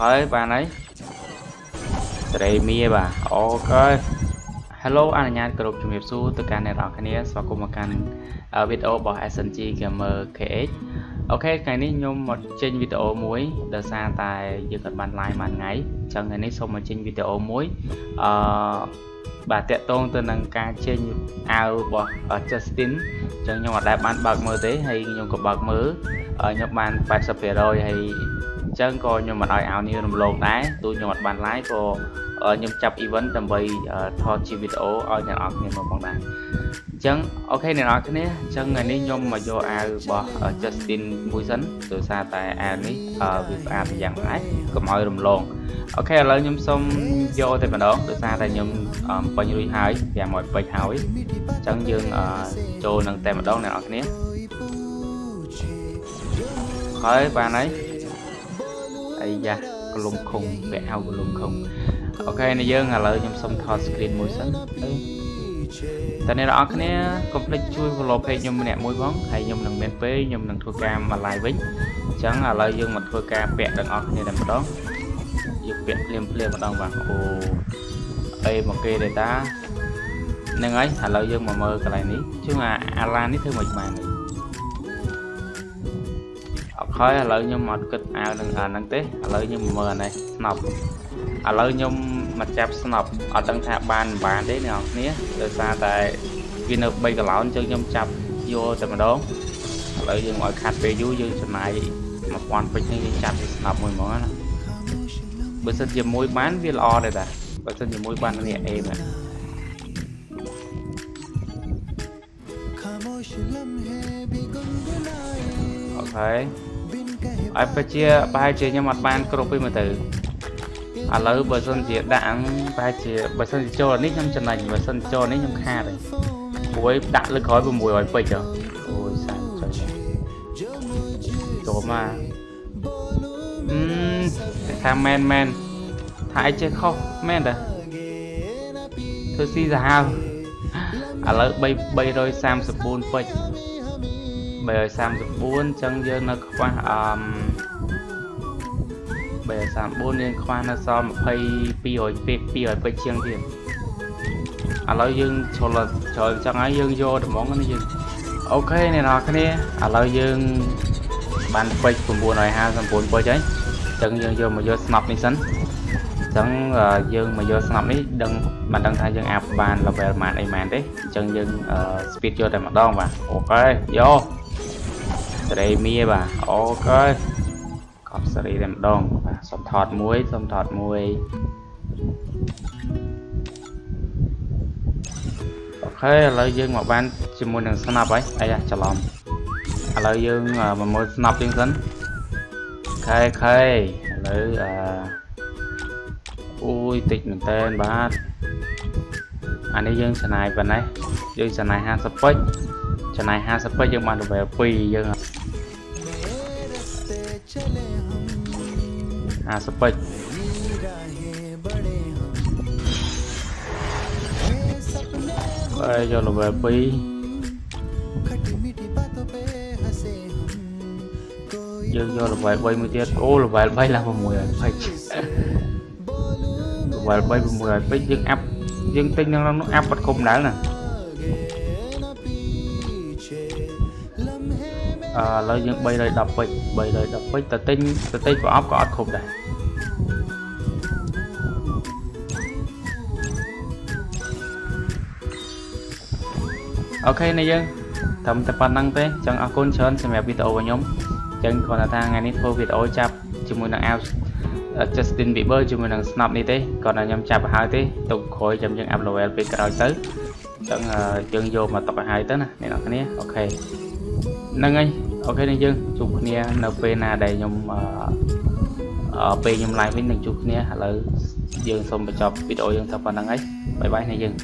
ហើយបានហើយសេរីមីបាទអូខេ Hello អនុញ្ញាតគោរពជំរាបសួរទៅកាន់អ្នកនរគ្នាស្វាគមន៍មកកាន់វីដេអូរបស់ SNG Gamer KH អូខេថ្ងៃនេះខ្ញុំមកចេញវីដេអូមួយដោយសារតែយើងអត់បាន live មួយថ្ងៃអញ្ចឹងថ្ងៃនេះសូមមកចេញវីដេអូមួយអឺបាទតាក់ទងទៅនឹងការចេញអាវរបស់ Justin អញ្ចឹងខ្ញុំអត់ដែលបានបើកមើលទេហើយខ្ញុំក៏បើកមើលខ្ញុំបាន80%ហើយអ ញ្ចឹងក៏ខ្ញុំមិនឲ្យអាវនេះរំលងដែរទោះខ្ញុំអត់បាន live ក៏ខ្ញុំចាប់ event ដើម្បីថតជាវីដេអូឲ្យអ្នកនរគ្នាមើលផងដែរអញ្ចឹងអូខេអ្នកនរគ្នាអញ្ចឹងថ្ងៃនេះខ្ញុំមកយកអាវរបស់ Justin មួយសិនដោយសារតែអាវនេះវាស្អាតយ៉ាងណាកុំឲ្យរំលងអូខេឥឡូវខ្ញុំសូមយកតែម្ដងដោយសារតែខ្ញុំពេញរួចហើយវាមកពេញហើយអញ្ចឹងយើងចូលនឹងតែម្ដងអ្នកនរគ្នាហើយបានហើយ អាយ៉ាកលុំខុងពាក់អាវកលុំខុងអូខេនេះយើងឥឡូវខ្ញុំសុំថត screen មួយសិនតើអ្នកនរគ្នាកុំភ្លេចជួយ follow page ខ្ញុំម្នាក់មួយផងហើយខ្ញុំនឹងមានពេលខ្ញុំនឹងធ្វើការមក live វិញអញ្ចឹងឥឡូវយើងមកធ្វើការពាក់ទាំងអស់គ្នាតែម្ដងយើងពាក់ភ្លាមភ្លាមម្ដងបាទអូអីមកគេទេតាហ្នឹងហើយឥឡូវយើងមកមើលកន្លែងនេះជឿអាអាឡាននេះធ្វើមិនបានទេអត់ ហើយឥឡូវខ្ញុំអត់គិតអាវនឹងអាហ្នឹងទេឥឡូវខ្ញុំមើលអានេះស្នប់ឥឡូវខ្ញុំមកចាប់ស្នប់អត់ដឹងថាបានមិនបានទេអ្នកនរគ្នាដោយសារតែវានៅ3កន្លោនអញ្ចឹងខ្ញុំចាប់យកតែម្ដងឥឡូវយើងមកខាត់ពេលយូរយើងចំណាយ1000ពេជ្រនេះយើងចាប់វាស្នប់មួយហ្មងណាបើសិនជាមួយបានវាល្អដែរតាបើសិនជាមួយបាននេះអេមែនអូខេ ឲ្យពិតជាប្រហែលជាខ្ញុំអត់បានគ្រប់ទេមើលទៅឥឡូវបើសិនជាដាក់ប្រហែលជាបើសិនជាចូលនេះខ្ញុំចំណេញបើសិនចូលនេះខ្ញុំខាតហើយព្រួយដាក់លើក្រោយ600ពេជ្រអូយសាច់ចុចចូលមកអឺថាមែនមែនថាអីចេះខុសមែនតាធ្វើស៊ីសាហាវឥឡូវ3 334ពេជ្រ 334អញ្ចឹងយើងនៅខ្វះអឺ334យើងខ្វះនៅសល់22 200ពេក200ពេកជាងទៀតឥឡូវយើងជ្រុលជ្រុលចឹងហើយយើងយកត្មងនេះយើងអូខេអ្នកនរគ្នាឥឡូវយើងបានពេក959ពេកហើយអញ្ចឹងយើងយកមកយកស្នប់នេះសិនអញ្ចឹងយើងមកយកស្នប់នេះដឹងមិនដឹងថាយើងអាប់បាន level ម៉ានអីម៉ានទេអញ្ចឹងយើង speed យកតែម្ដងបាទអូខេយក សេរីមីបាទអូខេកប់សេរីតែម្ដងបាទសុំថតមួយសុំថតមួយអូខេឥឡូវយើងមកបានជាមួយនឹងស្នាប់ហើយអាយ៉ាច្រឡំឥឡូវយើងមកមើលស្នាប់ជាងសិនខេខេឥឡូវអឺអូយតិចមែនតើបាទអានេះយើងចំណាយប៉ុណ្ណេះយើងចំណាយ50ពេជ្រ ចំណាយ50ពេជ្រយើងបាន level 2យើង50ពេជ្រហើយយក level 2យើងយក level 3មួយទៀតអូ level 3ឡើង600ពេជ្រ level 3 600ពេជ្រយើងអាប់យើងទិញនៅនោះអាប់បាត់គុំដែរណា ឥឡូវយើង310ពេជ្រ310ពេជ្រតែទិញតែទិញប្រអប់ក៏អត់គ្រប់ដែរOK នេះយើងត្រឹមតែប៉ុណ្ណឹងទេចឹងអរគុណច្រើនសម្រាប់វីដេអូរបស់ខ្ញុំចឹងគ្រាន់តែថាថ្ងៃនេះធ្វើវីដេអូចាប់ជាមួយនឹង App Justin Bieber ជាមួយនឹង Snap នេះទេគ្រាន់តែខ្ញុំចាប់ឲ្យហើយទេទុកក្រោយចាំយើង up level ពេលក្រោយទៅចឹងយើងយកមកទុកឲ្យហើយទៅណាអ្នកនរគ្នា OK ហ្នឹងហើយ OK នេះយើងជួបគ្នានៅពេលណាដែលខ្ញុំអឺពេលខ្ញុំ live វិញនឹងជួបគ្នាឥឡូវយើងសូមបញ្ចប់វីដេអូយើងតែប៉ុណ្ណឹងហើយបាយបាយនេះយើង